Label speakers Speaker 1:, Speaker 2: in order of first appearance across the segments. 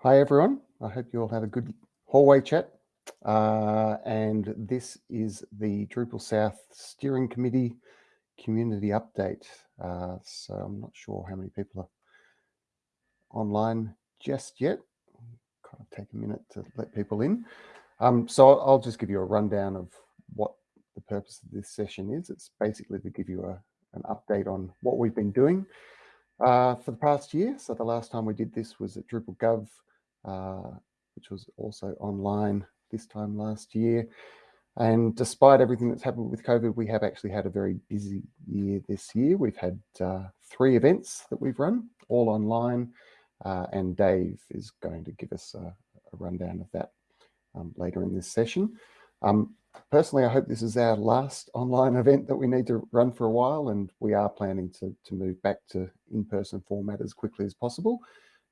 Speaker 1: Hi, everyone. I hope you all had a good hallway chat. Uh, and this is the Drupal South Steering Committee community update. Uh, so I'm not sure how many people are online just yet. Kind of take a minute to let people in. Um, so I'll just give you a rundown of what the purpose of this session is. It's basically to give you a, an update on what we've been doing uh, for the past year. So the last time we did this was at Drupal Gov which was also online this time last year. And despite everything that's happened with COVID, we have actually had a very busy year this year. We've had uh, three events that we've run, all online, uh, and Dave is going to give us a, a rundown of that um, later in this session. Um, personally, I hope this is our last online event that we need to run for a while, and we are planning to, to move back to in-person format as quickly as possible.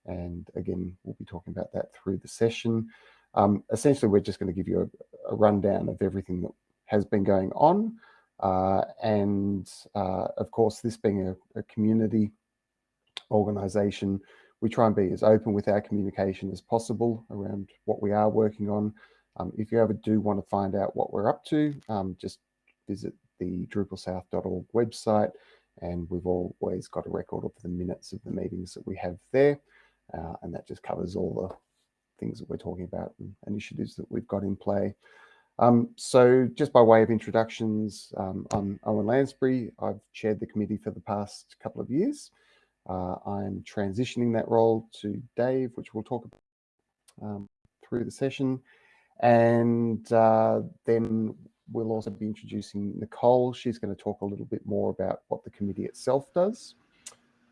Speaker 1: And again, we'll be talking about that through the session. Um, essentially, we're just going to give you a, a, rundown of everything that has been going on. Uh, and uh, of course, this being a, a, community organization, we try and be as open with our communication as possible around what we are working on. Um, if you ever do want to find out what we're up to, um, just visit the drupalsouth.org website and we've always got a record of the minutes of the meetings that we have there. Uh, and that just covers all the things that we're talking about and initiatives that we've got in play. Um, so just by way of introductions, um, I'm Owen Lansbury. I've chaired the committee for the past couple of years. Uh, I'm transitioning that role to Dave, which we'll talk about um, through the session. And uh, then we'll also be introducing Nicole. She's going to talk a little bit more about what the committee itself does.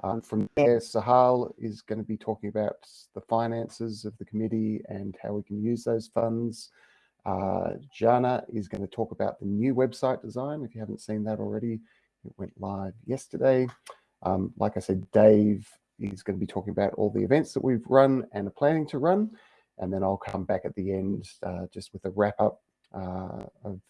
Speaker 1: Um, from there, Sahal is going to be talking about the finances of the committee and how we can use those funds. Uh, Jana is going to talk about the new website design. If you haven't seen that already, it went live yesterday. Um, like I said, Dave is going to be talking about all the events that we've run and are planning to run. And then I'll come back at the end uh, just with a wrap up uh, of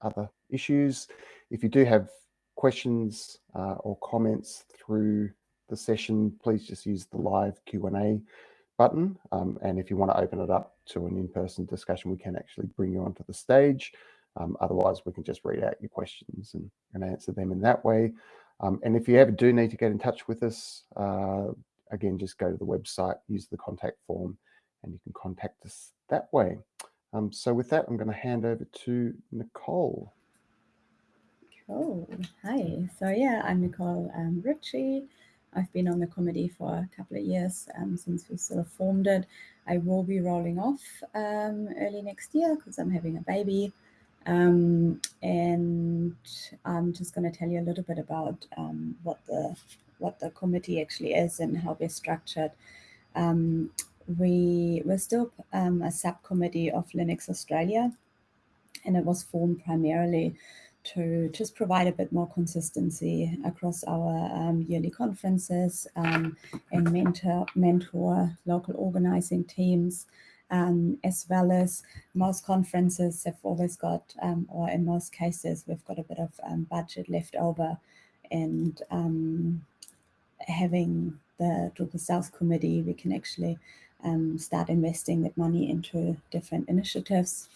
Speaker 1: other issues. If you do have questions uh, or comments through the session, please just use the live Q&A button. Um, and if you want to open it up to an in-person discussion, we can actually bring you onto the stage. Um, otherwise, we can just read out your questions and, and answer them in that way. Um, and if you ever do need to get in touch with us, uh, again, just go to the website, use the contact form, and you can contact us that way. Um, so with that, I'm going to hand over to Nicole.
Speaker 2: Cool. Hi. So yeah, I'm Nicole um, Ritchie. I've been on the committee for a couple of years um, since we sort of formed it. I will be rolling off um, early next year because I'm having a baby. Um, and I'm just going to tell you a little bit about um, what the what the committee actually is and how we're structured. Um, we we're still um, a subcommittee of Linux Australia, and it was formed primarily to just provide a bit more consistency across our um, yearly conferences um, and mentor, mentor local organizing teams, um, as well as most conferences have always got, um, or in most cases, we've got a bit of um, budget left over and um, having the Drupal South Committee, we can actually start investing that money into different initiatives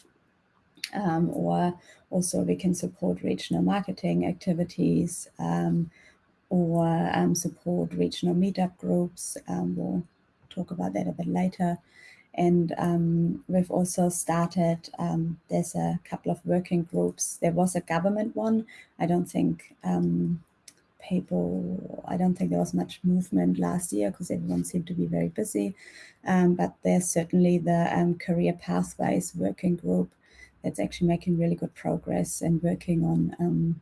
Speaker 2: um, or also we can support regional marketing activities um, or um, support regional meetup groups. Um, we'll talk about that a bit later. And um, we've also started, um, there's a couple of working groups. There was a government one. I don't think people, I don't think there was much movement last year because everyone seemed to be very busy. Um, but there's certainly the um, career pathways working group that's actually making really good progress and working on um,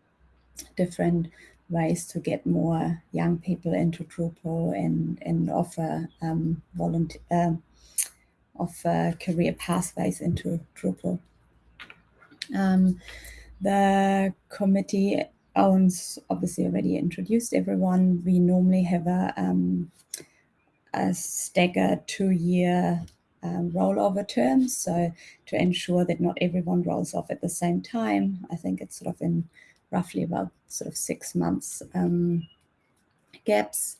Speaker 2: different ways to get more young people into Drupal and, and offer um, volunteer, uh, offer career pathways into Drupal. Um, the committee owns obviously already introduced everyone. We normally have a, um, a staggered two-year um, rollover terms. So to ensure that not everyone rolls off at the same time, I think it's sort of in roughly about sort of six months um, gaps.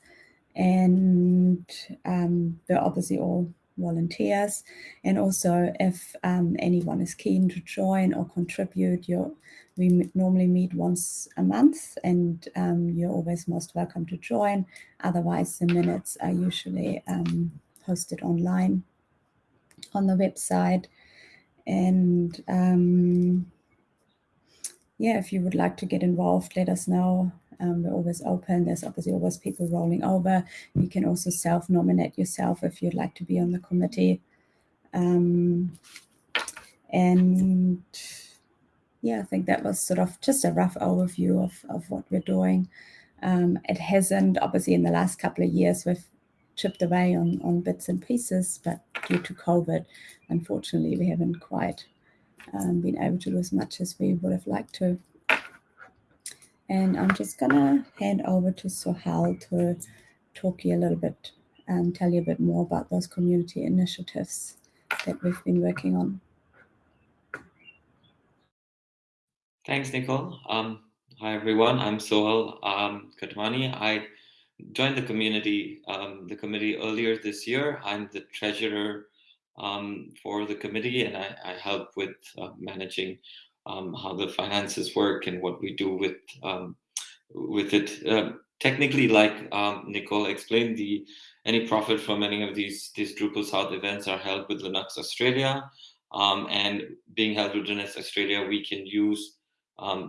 Speaker 2: And um, they're obviously all volunteers. And also if um, anyone is keen to join or contribute, you we normally meet once a month and um, you're always most welcome to join. Otherwise, the minutes are usually um, posted online on the website. And um, yeah, if you would like to get involved, let us know. Um, we're always open. There's obviously always people rolling over. You can also self-nominate yourself if you'd like to be on the committee. Um, and yeah, I think that was sort of just a rough overview of, of what we're doing. Um, it hasn't, obviously in the last couple of years, we've chipped away on, on bits and pieces, but due to COVID, unfortunately, we haven't quite um, been able to do as much as we would have liked to. And I'm just gonna hand over to Sohal to talk you a little bit and tell you a bit more about those community initiatives that we've been working on.
Speaker 3: Thanks, Nicole. Um, hi, everyone. I'm Sohal um, Khatwani. I joined the community, um, the committee earlier this year. I'm the treasurer um, for the committee and I, I help with uh, managing um, how the finances work and what we do with um, with it. Uh, technically, like um, Nicole explained, the any profit from any of these these Drupal South events are held with Linux Australia, um, and being held with Linux Australia, we can use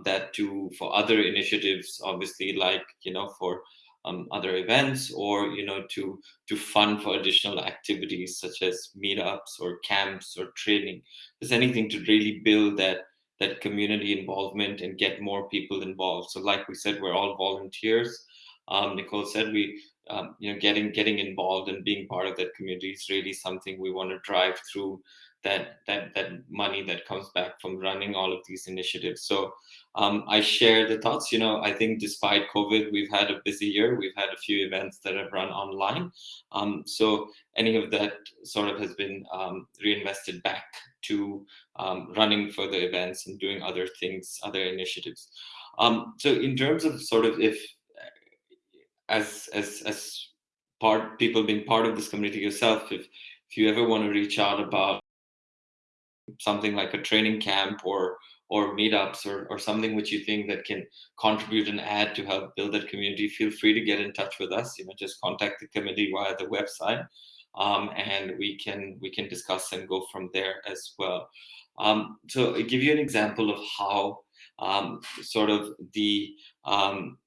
Speaker 3: that to for other initiatives, obviously, like you know for um, other events or you know to to fund for additional activities such as meetups or camps or training. There's anything to really build that that community involvement and get more people involved. So like we said we're all volunteers. Um, nicole said we um, you know getting getting involved and being part of that community is really something we want to drive through that that that money that comes back from running all of these initiatives. So um, I share the thoughts. You know, I think despite COVID, we've had a busy year. We've had a few events that have run online. Um, so any of that sort of has been um, reinvested back to um, running further events and doing other things, other initiatives. Um, so in terms of sort of if as as as part people being part of this community yourself, if if you ever want to reach out about something like a training camp or or meetups or, or something which you think that can contribute and add to help build that community, feel free to get in touch with us. You know, just contact the committee via the website, um, and we can we can discuss and go from there as well. Um, so I'll give you an example of how um, sort of the um,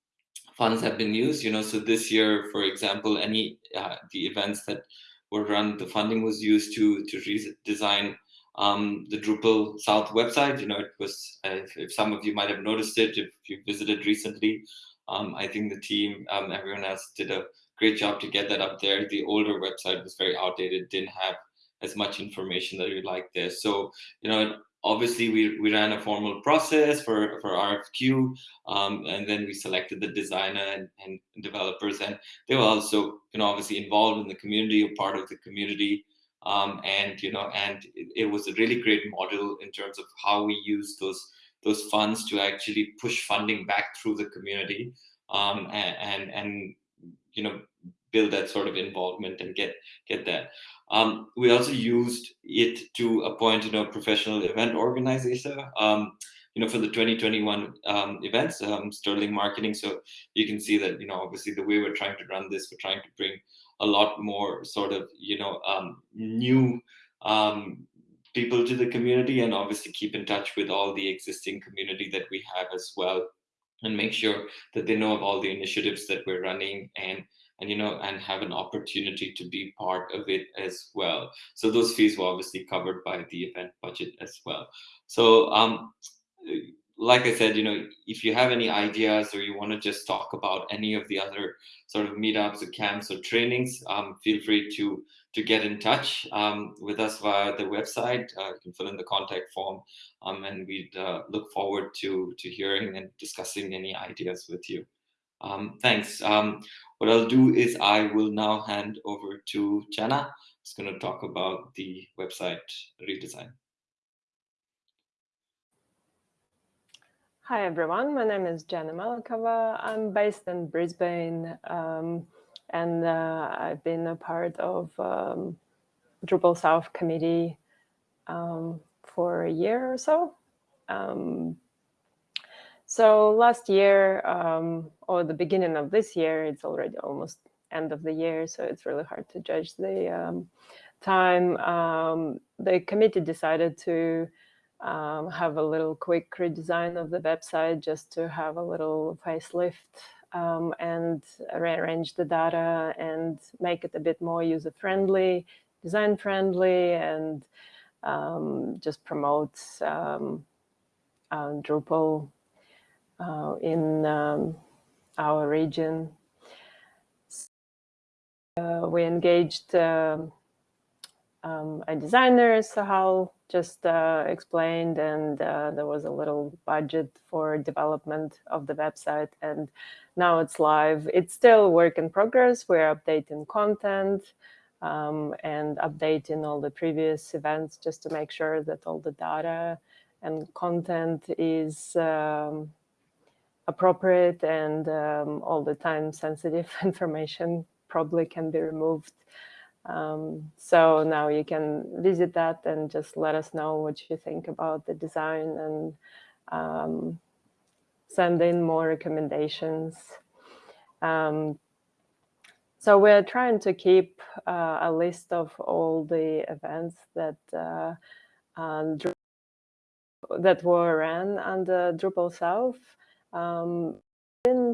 Speaker 3: funds have been used. You know, so this year, for example, any uh, the events that were run, the funding was used to to redesign um, the Drupal South website. You know, it was, if, if, some of you might have noticed it, if you visited recently, um, I think the team, um, everyone else did a great job to get that up there. The older website was very outdated, didn't have as much information that you'd like there. So, you know, obviously we, we ran a formal process for, for RFQ, um, and then we selected the designer and, and developers, and they were also, you know, obviously involved in the community, a part of the community. Um, and you know, and it, it, was a really great model in terms of how we use those those funds to actually push funding back through the community um, and, and, and you know build that sort of involvement and get get that. Um, we also used it to appoint you know professional event organizer. Um, you know, for the 2021 um, events, um, Sterling Marketing. So you can see that, you know, obviously the way we're trying to run this, we're trying to bring a lot more sort of you know um, new um, people to the community and obviously keep in touch with all the existing community that we have as well and make sure that they know of all the initiatives that we're running and and you know and have an opportunity to be part of it as well so those fees were obviously covered by the event budget as well so um like I said, you know, if you have any ideas or you want to just talk about any of the other sort of meetups or camps or trainings, um, feel free to to get in touch um, with us via the website. Uh, you can fill in the contact form, um, and we'd uh, look forward to to hearing and discussing any ideas with you. Um, thanks. Um, what I'll do is I will now hand over to Jana. Who's going to talk about the website redesign.
Speaker 4: Hi everyone, my name is Jana Malakova. I'm based in Brisbane um, and uh, I've been a part of um, Drupal South committee um, for a year or so. Um, so last year, um, or the beginning of this year, it's already almost end of the year, so it's really hard to judge the um, time. The committee decided to um, have a little quick redesign of the website just to have a little facelift um, and rearrange the data and make it a bit more user-friendly, design-friendly, and um, just promote um, uh, Drupal uh, in um, our region. Uh, we engaged um, um, a designer, Sahal just uh, explained, and uh, there was a little budget for development of the website, and now it's live. It's still work in progress. We're updating content um, and updating all the previous events just to make sure that all the data and content is um, appropriate and um, all the time sensitive information probably can be removed. Um, so now you can visit that and just let us know what you think about the design and um, send in more recommendations. Um, so we're trying to keep uh, a list of all the events that uh, uh, that were ran under Drupal South. Um,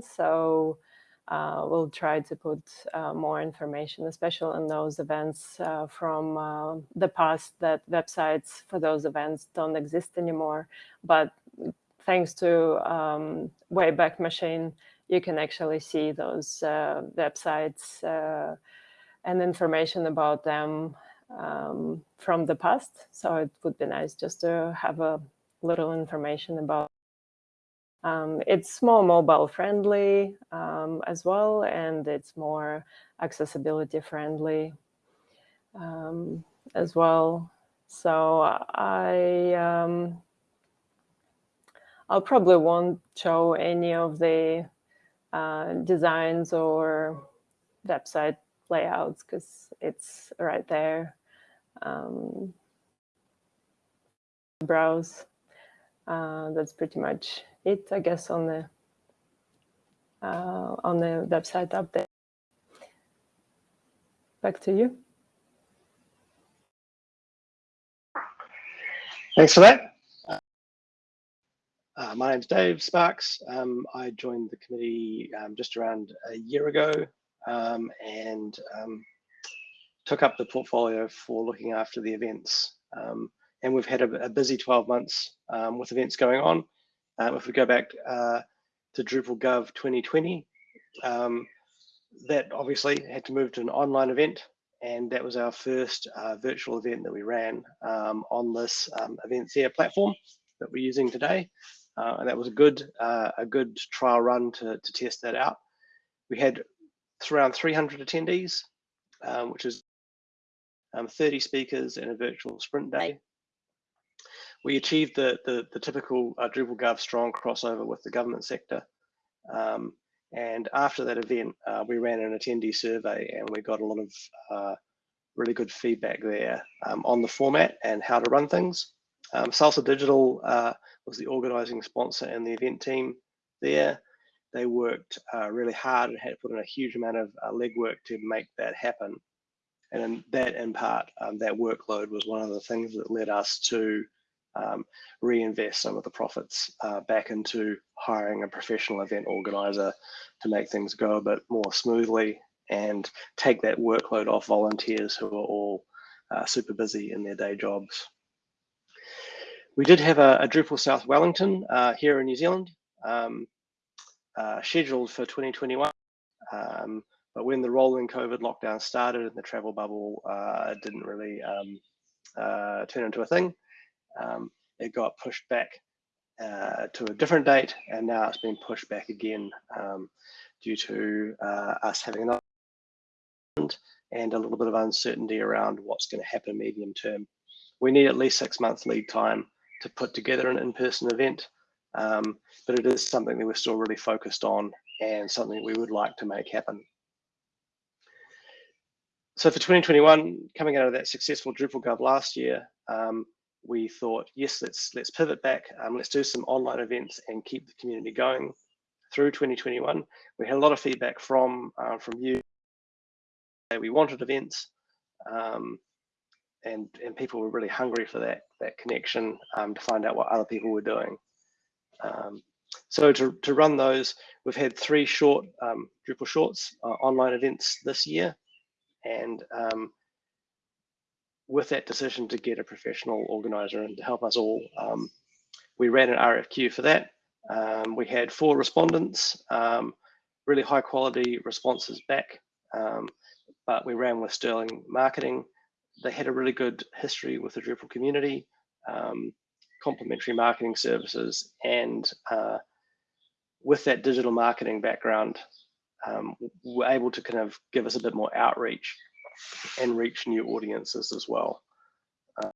Speaker 4: so uh, we'll try to put uh, more information, especially on those events uh, from uh, the past that websites for those events don't exist anymore. But thanks to um, Wayback Machine, you can actually see those uh, websites uh, and information about them um, from the past. So it would be nice just to have a little information about um, it's more mobile friendly um, as well, and it's more accessibility friendly um, as well. So I, um, I'll probably won't show any of the uh, designs or website layouts because it's right there. Um, browse. Uh, that's pretty much it, I guess, on the uh, on the website update. Back to you.
Speaker 5: Thanks for that. Uh, my name's Dave Sparks. Um, I joined the committee um, just around a year ago um, and um, took up the portfolio for looking after the events. Um, and we've had a, a busy 12 months um, with events going on. Um, if we go back uh, to Drupal Gov 2020, um, that obviously had to move to an online event, and that was our first uh, virtual event that we ran um, on this um, Eventia platform that we're using today. Uh, and that was a good uh, a good trial run to, to test that out. We had around 300 attendees, um, which is um, 30 speakers and a virtual sprint day we achieved the, the, the typical uh, Drupal Gov strong crossover with the government sector. Um, and after that event, uh, we ran an attendee survey and we got a lot of uh, really good feedback there um, on the format and how to run things. Um, Salsa Digital uh, was the organizing sponsor and the event team there. They worked uh, really hard and had put in a huge amount of uh, legwork to make that happen. And in that, in part, um, that workload was one of the things that led us to um, reinvest some of the profits uh, back into hiring a professional event organizer to make things go a bit more smoothly and take that workload off volunteers who are all uh, super busy in their day jobs. We did have a, a Drupal South Wellington uh, here in New Zealand, um, uh, scheduled for 2021. Um, but when the rolling COVID lockdown started and the travel bubble uh, didn't really um, uh, turn into a thing, um, it got pushed back uh, to a different date, and now it's been pushed back again um, due to uh, us having an and a little bit of uncertainty around what's going to happen medium term. We need at least six months lead time to put together an in-person event, um, but it is something that we're still really focused on and something we would like to make happen. so for 2021, coming out of that successful Drupal Gov last year, um, we thought, yes, let's let's pivot back. Um, let's do some online events and keep the community going through 2021. We had a lot of feedback from uh, from you. That we wanted events, um, and and people were really hungry for that that connection um, to find out what other people were doing. Um, so to, to run those, we've had three short um, Drupal Shorts uh, online events this year. And um, with that decision to get a professional organizer and to help us all, um, we ran an RFQ for that. Um, we had four respondents, um, really high quality responses back, um, but we ran with Sterling Marketing. They had a really good history with the Drupal community complementary marketing services and uh, with that digital marketing background um, we're able to kind of give us a bit more outreach and reach new audiences as well. Uh,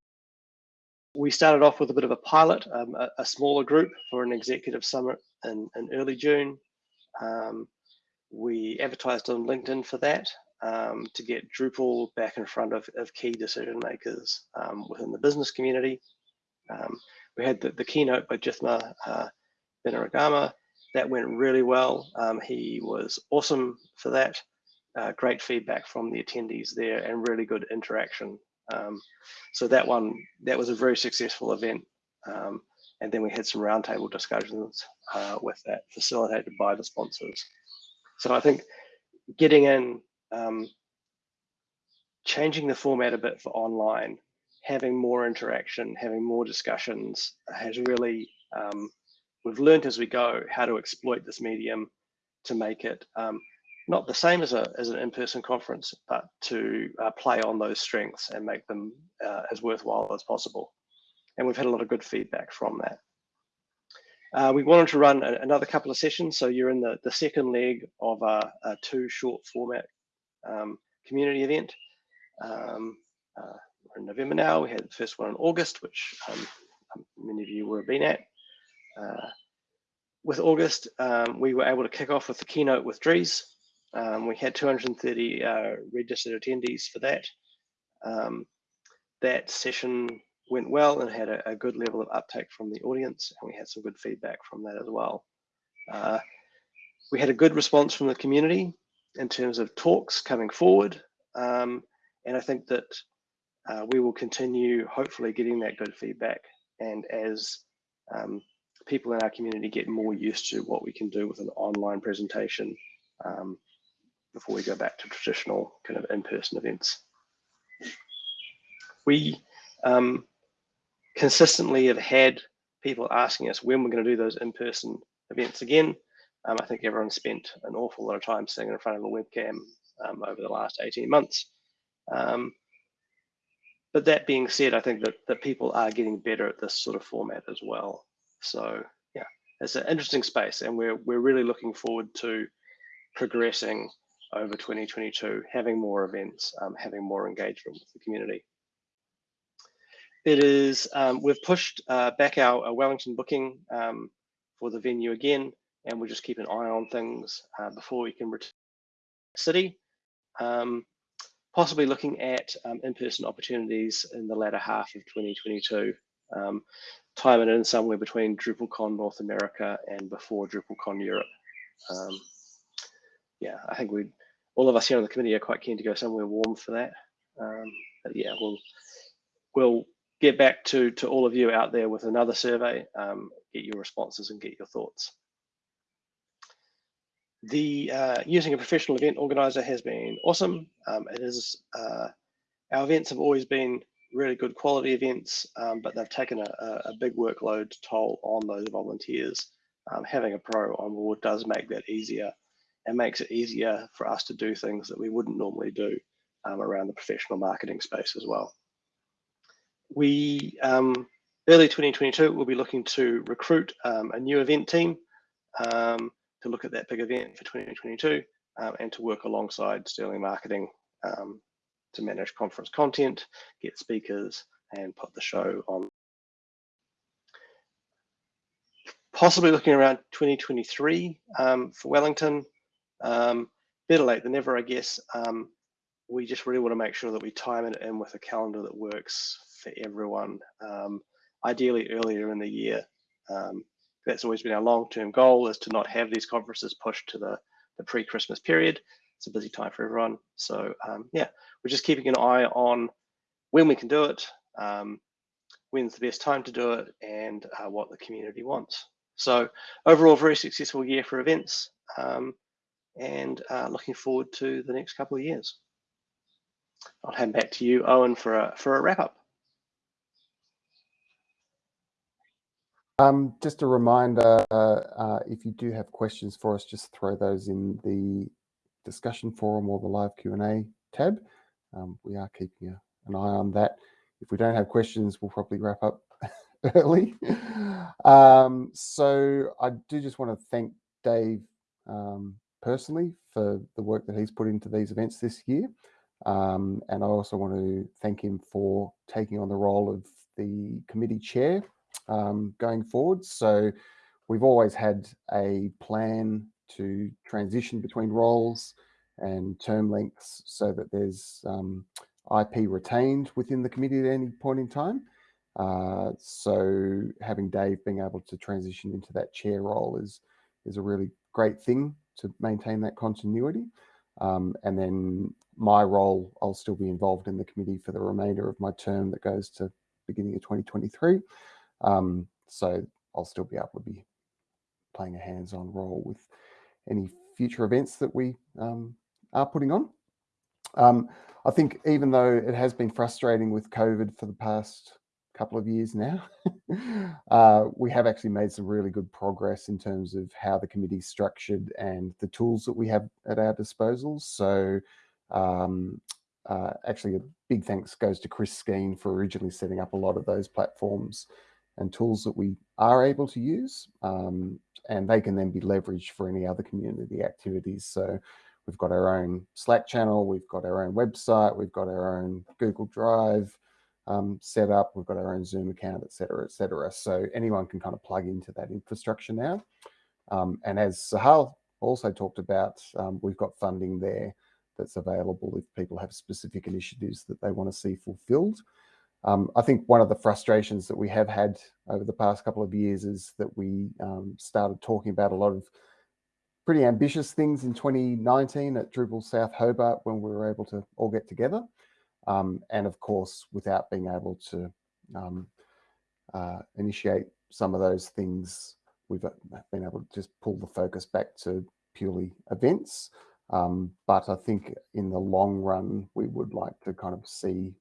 Speaker 5: we started off with a bit of a pilot, um, a, a, smaller group for an executive summit in, in early June. Um, we advertised on LinkedIn for that um, to get Drupal back in front of, of key decision makers um, within the business community. Um, we had the, the keynote by Jithma uh, Benaragama. That went really well. Um, he was awesome for that. Uh, great feedback from the attendees there and really good interaction. Um, so that one, that was a very successful event. Um, and then we had some roundtable discussions uh, with that facilitated by the sponsors. So I think getting in, um, changing the format a bit for online having more interaction, having more discussions has really, um, we've learned as we go how to exploit this medium to make it um, not the same as, a, as an in-person conference, but to uh, play on those strengths and make them uh, as worthwhile as possible. And we've had a lot of good feedback from that. Uh, we wanted to run a, another couple of sessions. So you're in the, the second leg of a, a two short format um, community event. Um, uh, we're in November now. We had the first one in August, which um, um, many of you have been at. Uh, with August, um, we were able to kick off with the keynote with Dries. Um, we had 230 uh, registered attendees for that. Um, that session went well and had a, a, good level of uptake from the audience, and we had some good feedback from that as well. Uh, we had a good response from the community in terms of talks coming forward, um, and I think that uh, we will continue hopefully getting that good feedback. And as um, people in our community get more used to what we can do with an online presentation um, before we go back to traditional kind of in-person events. We um, consistently have had people asking us when we're going to do those in-person events again. Um, I think everyone spent an awful lot of time sitting in front of a webcam um, over the last 18 months. Um, but that being said, I think that, that people are getting better at this sort of format as well. So yeah, it's an interesting space and we're, we're really looking forward to progressing over 2022, having more events, um, having more engagement with the community. It is, um, we've pushed uh, back our, our, Wellington booking um, for the venue again, and we'll just keep an eye on things uh, before we can return to the city. Um, possibly looking at um, in-person opportunities in the latter half of 2022. Um, it in somewhere between DrupalCon North America and before DrupalCon Europe. Um, yeah, I think we all of us here on the committee are quite keen to go somewhere warm for that. Um, but yeah, we'll we'll get back to to all of you out there with another survey, um, get your responses and get your thoughts. The uh, using a professional event organizer has been awesome. Um, it is uh, our events have always been really good quality events, um, but they've taken a, a, big workload toll on those volunteers. Um, having a pro on board does make that easier and makes it easier for us to do things that we wouldn't normally do um, around the professional marketing space as well. We um, early 2022 we'll be looking to recruit um, a new event team. Um, to look at that big event for 2022 um, and to work alongside Sterling Marketing um, to manage conference content, get speakers, and put the show on. Possibly looking around 2023 um, for Wellington. Um, better late than never, I guess. Um, we just really want to make sure that we time it in with a calendar that works for everyone. Um, ideally earlier in the year. Um, that's always been our long-term goal is to not have these conferences pushed to the, the pre-Christmas period. It's a busy time for everyone. So um, yeah, we're just keeping an eye on when we can do it, um, when's the best time to do it, and uh, what the community wants. So overall, very successful year for events, um, and uh, looking forward to the next couple of years. I'll hand back to you, Owen, for a for a wrap up.
Speaker 1: Um, just a reminder, uh, uh, if you do have questions for us, just throw those in the discussion forum or the live Q&A tab. Um, we are keeping a, an eye on that. If we don't have questions, we'll probably wrap up early. Um, so I do just want to thank Dave um, personally for the work that he's put into these events this year. Um, and I also want to thank him for taking on the role of the committee chair um, going forward. So we've always had a plan to transition between roles and term lengths so that there's um, IP retained within the committee at any point in time. Uh, so having Dave being able to transition into that chair role is is a really great thing to maintain that continuity. Um, and then my role, I'll still be involved in the committee for the remainder of my term that goes to beginning of 2023. Um, so I'll still be able to be playing a hands-on role with any future events that we um, are putting on. Um, I think even though it has been frustrating with COVID for the past couple of years now, uh, we have actually made some really good progress in terms of how the committee is structured and the tools that we have at our disposal. So um, uh, actually a big thanks goes to Chris Skene for originally setting up a lot of those platforms and tools that we are able to use. Um, and they can then be leveraged for any other community activities. So we've got our own Slack channel, we've got our own website, we've got our own Google Drive um, set up, we've got our own Zoom account, et cetera, et cetera. So anyone can kind of plug into that infrastructure now. Um, and as Sahal also talked about, um, we've got funding there that's available if people have specific initiatives that they want to see fulfilled. Um, I think one of the frustrations that we have had over the past couple of years is that we um, started talking about a lot of pretty ambitious things in 2019 at Drupal South Hobart when we were able to all get together. Um, and of course, without being able to um, uh, initiate some of those things, we've uh, been able to just pull the focus back to purely events. Um, but I think in the long run, we would like to kind of see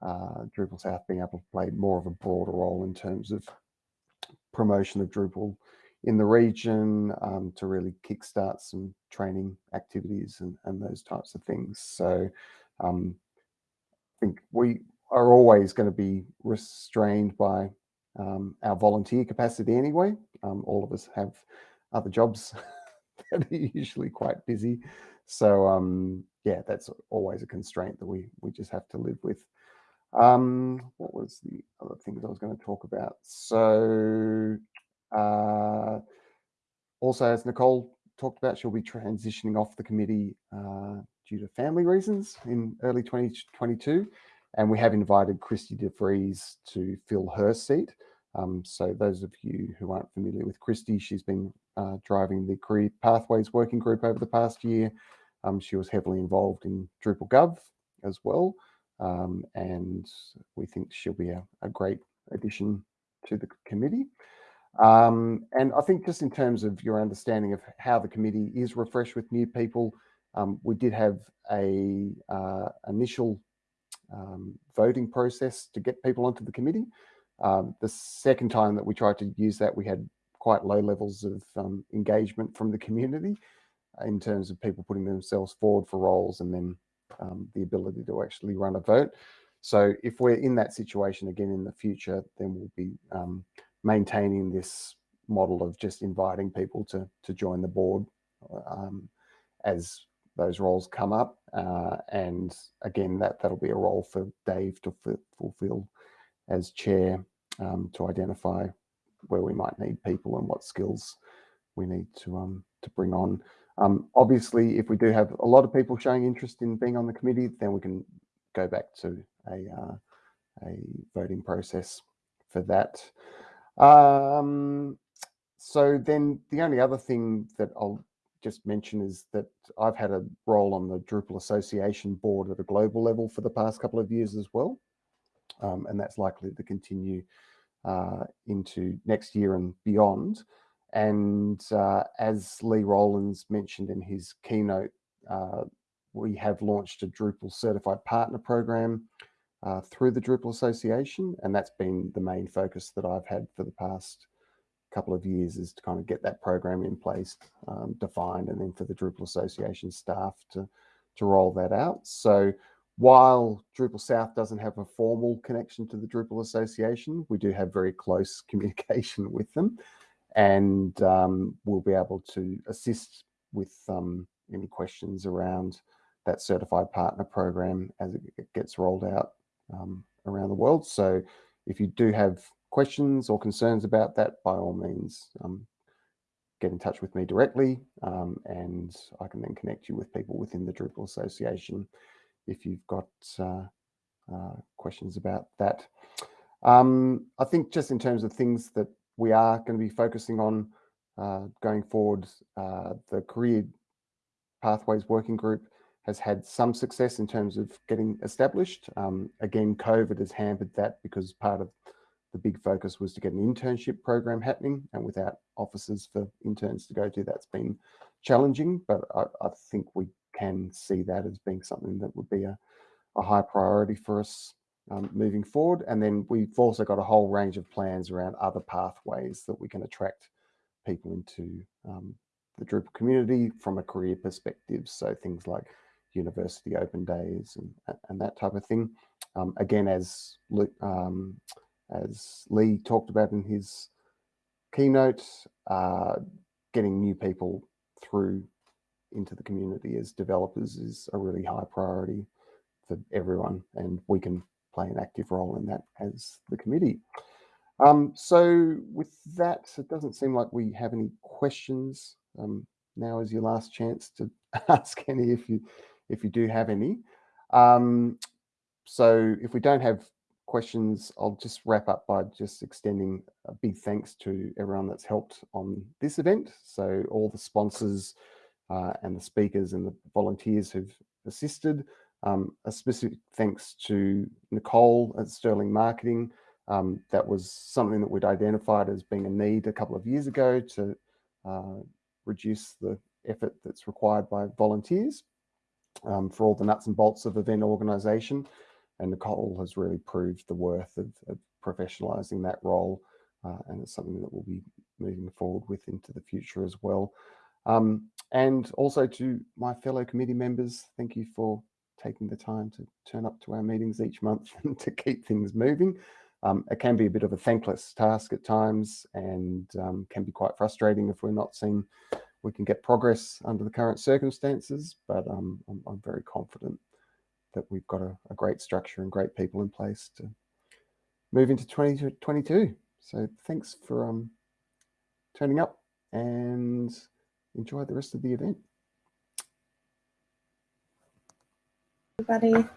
Speaker 1: uh, Drupal South being able to play more of a broader role in terms of promotion of Drupal in the region um, to really kickstart some training activities and, and those types of things. So um, think we are always going to be restrained by um, our volunteer capacity anyway. Um, all of us have other jobs that are usually quite busy. So um, yeah, that's always a constraint that we we just have to live with. Um, what was the other things I was going to talk about? So, uh, also, as Nicole talked about, she'll be transitioning off the committee uh, due to family reasons in early 2022. And we have invited Christy DeVries to fill her seat. Um, so those of you who aren't familiar with Christy, she's been uh, driving the Career Pathways Working Group over the past year. Um, she was heavily involved in Drupal Gov as well. Um, and we think she'll be a, a, great addition to the committee. Um, and I think just in terms of your understanding of how the committee is refreshed with new people, um, we did have a uh, initial um, voting process to get people onto the committee. Um, the second time that we tried to use that, we had quite low levels of um, engagement from the community in terms of people putting themselves forward for roles and then um, the ability to actually run a vote. So if we're in that situation again in the future, then we'll be um, maintaining this model of just inviting people to, to join the board as those roles come up. Uh, and again, that, that'll be a role for Dave to fulfill as chair um, to identify where we might need people and what skills we need to um, to bring on. Um, obviously, if we do have a lot of people showing interest in being on the committee, then we can go back to a, uh, a voting process for that. Um, so then the only other thing that I'll just mention is that I've had a role on the Drupal Association board at a global level for the past couple of years as well. Um, and that's likely to continue uh, into next year and beyond. And uh, as Lee Rowlands mentioned in his keynote, uh, we have launched a Drupal certified partner program uh, through the Drupal Association. And that's been the main focus that I've had for the past couple of years is to kind of get that program in place, um, defined, and then for the Drupal Association staff to, to roll that out. So while Drupal South doesn't have a formal connection to the Drupal Association, we do have very close communication with them and um, we'll be able to assist with um, any questions around that certified partner program as it gets rolled out um, around the world. So if you do have questions or concerns about that, by all means, um, get in touch with me directly um, and I can then connect you with people within the Drupal Association if you've got uh, uh, questions about that. Um, I think just in terms of things that we are going to be focusing on uh, going forward, uh, the Career Pathways Working Group has had some success in terms of getting established. Um, again, COVID has hampered that because part of the big focus was to get an internship program happening and without offices for interns to go to, that's been challenging, but I, I think we can see that as being something that would be a, a high priority for us um, moving forward. And then we've also got a whole range of plans around other pathways that we can attract people into um, the Drupal community from a career perspective. So things like university open days and, and that type of thing. Um, again, as um, as Lee talked about in his keynote, uh, getting new people through into the community as developers is a really high priority for everyone, and we can play an active role in that as the committee. Um, so with that, it doesn't seem like we have any questions. Um, now is your last chance to ask any if you if you do have any. Um, so if we don't have questions, I'll just wrap up by just extending a big thanks to everyone that's helped on this event. So all the sponsors uh, and the speakers and the volunteers who've assisted. Um, a specific thanks to Nicole at Sterling Marketing. Um, that was something that we'd identified as being a need a couple of years ago to uh, reduce the effort that's required by volunteers um, for all the nuts and bolts of event organisation. And Nicole has really proved the worth of, of professionalising that role. Uh, and it's something that we'll be moving forward with into the future as well. Um, and also to my fellow committee members, thank you for taking the time to turn up to our meetings each month and to keep things moving. Um, it can be a bit of a thankless task at times and um, can be quite frustrating if we're not seeing we can get progress under the current circumstances, but um, I'm, I'm, very confident that we've got a, a, great structure and great people in place to move into 2022. So thanks for um, turning up and enjoy the rest of the event.
Speaker 2: Everybody.